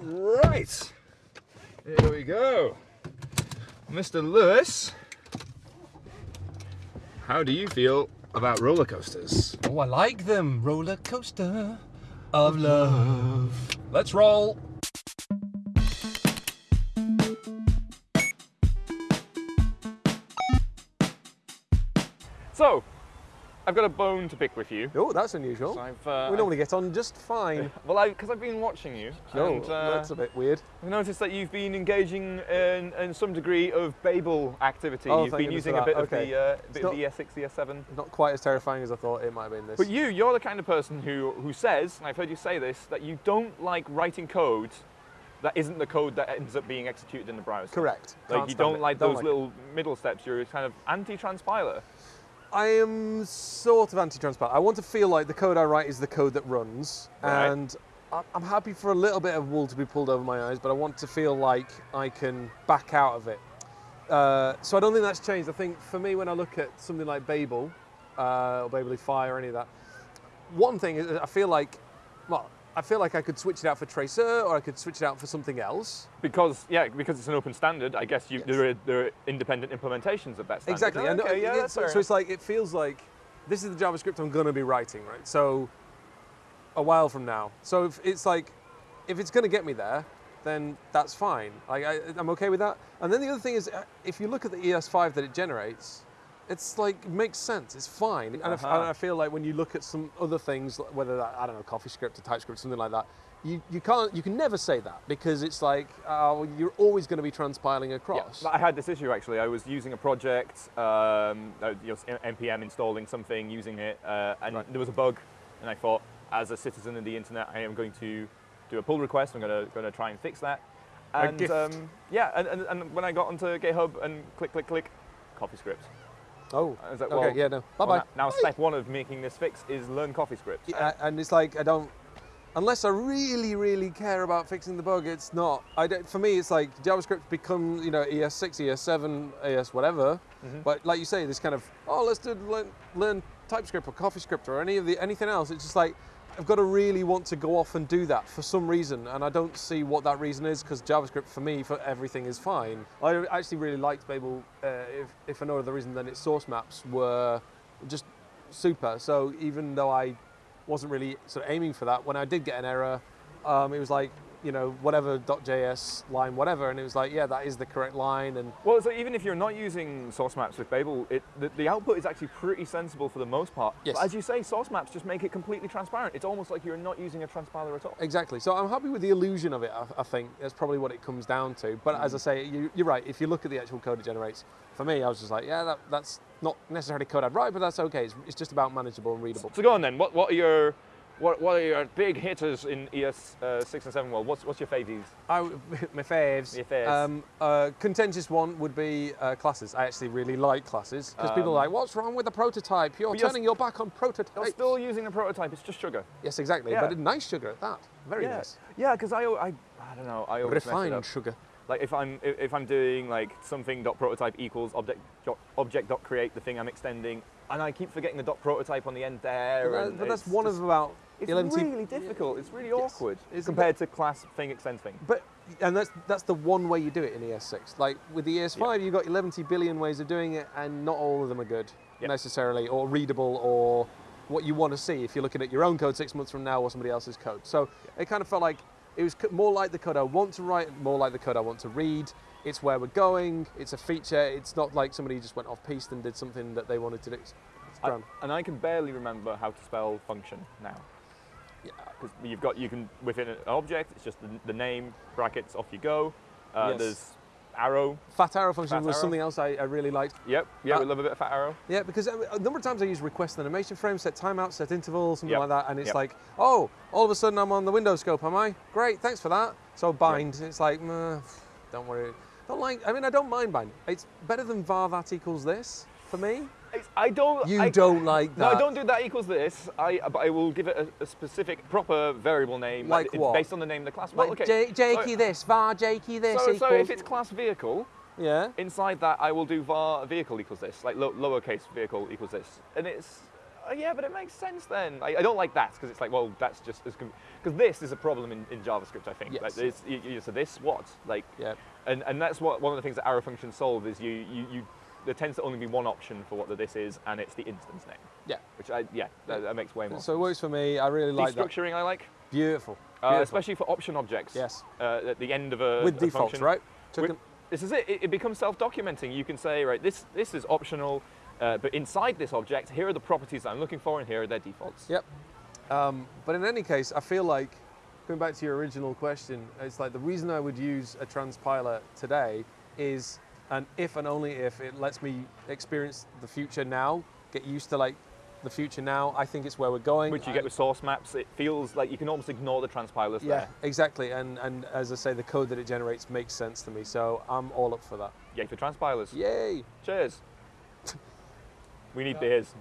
Right, here we go. Mr. Lewis, how do you feel about roller coasters? Oh, I like them. Roller coaster of love. Let's roll. So, I've got a bone to pick with you. Oh, that's unusual. I've, uh, we normally get on just fine. Well, I because I've been watching you, No, and uh, that's a bit weird. I've noticed that you've been engaging in, in some degree of Babel activity. Oh, you've been using a bit that. of the uh, bit not- of the ES6, ES7. Not quite as terrifying as I thought it might have been this. But you, you're the kind of person who who says, and I've heard you say this, that you don't like writing code that isn't the code that ends up being executed in the browser. Correct. Like Can't you don't it. like Don't those like little middle steps. You're kind of anti-transpiler. I am sort of anti-transparent. I want to feel like the code I write is the code that runs, Right. and I'm happy for a little bit of wool to be pulled over my eyes, but I want to feel like I can back out of it. Uh, so I don't think that's changed. I think for me, when I look at something like Babel uh, or Fire or any of that, one thing is I feel like, well, I feel like I could switch it out for Traceur or I could switch it out for something else. Because yeah, because it's an open standard. I guess you, Yes. there, are, there are independent implementations of that standard. Exactly. Oh, okay, it- yeah, it's- so, it's like it feels like this is the JavaScript I'm going to be writing, right? So a while from now. So if it's like if it's going to get me there, then that's fine. Like I, I'm okay with that. And then the other thing is, uh, if you look at the ES5 that it generates, it's like it makes sense. It's fine. And Uh-huh. and I feel like when you look at some other things, whether that I don't know, CoffeeScript or TypeScript, something like that. You, you can't you can never say that because it's like uh, you're always going to be transpiling across. Yeah, I had this issue actually. I was using a project, um, uh, npm installing something, using it, uh, and Right. there was a bug, and I thought, as a citizen of the internet, I am going to do a pull request. I'm going to going to try and fix that. A And um, yeah, and, and, and when I got onto GitHub and click, click, click, CoffeeScript. Oh, I was like, okay, yeah, no, bye well, bye. now now step one of making this fix is learn CoffeeScript. Yeah, and it's like I don't, unless I really, really care about fixing the bug. It's not. I don't, for me, it's like JavaScript become you know E ES6, ES7, ES whatever. Mm-hmm. But like you say, this kind of oh let's do learn, learn TypeScript or CoffeeScript or any of the anything else. It's just like I've got to really want to go off and do that for some reason, and I don't see what that reason is because JavaScript for me for everything is fine. I actually really liked Babel, uh, if, if for no other reason than its source maps were just super. So even though I wasn't really sort of aiming for that, when I did get an error, um, it was like you know whatever .js line whatever, and it was like yeah that is the correct line, and Well, so even if you're not using source maps with Babel, it, the, the output is actually pretty sensible for the most part. Yes. But as you say, source maps just make it completely transparent. It's almost like you're not using a transpiler at all. Exactly. So I'm happy with the illusion of it. I, I think that's probably what it comes down to. But as mm. I say, you, you're right. If you look at the actual code it generates, for me, I was just like, yeah, that, that's not necessarily code I'd write, but that's okay. It's, it's just about manageable and readable. So go on then. What, what are your what, what are your big hitters in ES uh, six and seven world? What's what's your favies? I, my faves. Your faves. Um, uh, contentious one would be uh, classes. I actually really like classes because people are like, "What's wrong with the prototype? You're Um, you're turning your back on prototypes." You're still using the prototype. It's just sugar. yes, exactly. Yeah. But nice sugar at that. Very yeah. nice. Yeah, because I, I I don't know. I always Refined sugar. Like if I'm if if I'm doing like something dot prototype equals object object dot create the thing I'm extending, and I keep forgetting the dot prototype on the end there. But, that- and but that's one just- of about It's 11 really difficult. It's really Yes. awkward compared to class thing extend thing. But and that's that's the one way you do it in ES6. Like with the ES5, you've got 11 billion ways of doing it, and not all of them are good Yep. necessarily, or readable, or what you want to see if you're looking at your own code six months from now or somebody else's code. So it kind of felt like it was more like the code I want to write, more like the code I want to read. It's where we're going. It's a feature. It's not like somebody just went off piste and did something that they wanted to do. I- and I can barely remember how to spell function now. Yeah. Because you've got you can within an object, it's just the, the name brackets off you go. Uh, Yes. There's arrow. Fat arrow function Fat was arrow. something else I, I really liked. Yep. Yeah, Uh, we love a bit of fat arrow. Yeah, because a a number of times I use request animation frame, set timeout, set interval, something Yep. like that, and it's Yep. like, oh, all of a sudden I'm on the window scope, am I? Great, thanks for that. So bind, it's like, don't worry. Don't like. I mean, I don't mind bind. It's better than var that equals this for me. It's- I don't. You I, don't like No, that. I don't do that equals this. I but I will give it a, a specific proper variable name, Like what? based on the name of the class. Well, Like okay. J- Jakey so, this, var Jakey this so, so if it's class vehicle, yeah. inside that I will do var vehicle equals this, like lo- lowercase vehicle equals this, and it's "Oh, yeah, but it makes sense then. I, I don't like that because it's like, well, that's just as because this is a problem in, in JavaScript. I think. Yes. Like this, you, you, so this what like, Yeah. and and that's what one of the things that arrow functions solve is you you, you there tends to only be one option for what the this is, and it's the instance name. Yeah. Which I yeah, that, that makes way more. So it works for me. I really like that. Destructuring I like, Beautiful. uh, Beautiful. especially for option objects. Yes. Uh, at the end of a With a defaults, function. right? With- this is it. it. It becomes self-documenting. You can say, right, this this is optional, uh, but inside this object, here are the properties that I'm looking for, and here are their defaults. Yep. Um, but in any case, I feel like going back to your original question, it's like the reason I would use a transpiler today is an if and only if it lets me experience the future now, get used to like the future now. I think it's where we're going. Which you get with source maps. It feels like you can almost ignore the transpilers Yeah, there. exactly. And and as I say, the code that it generates makes sense to me. So I'm all up for that. Yay for transpilers. Yay! Cheers. we need beers.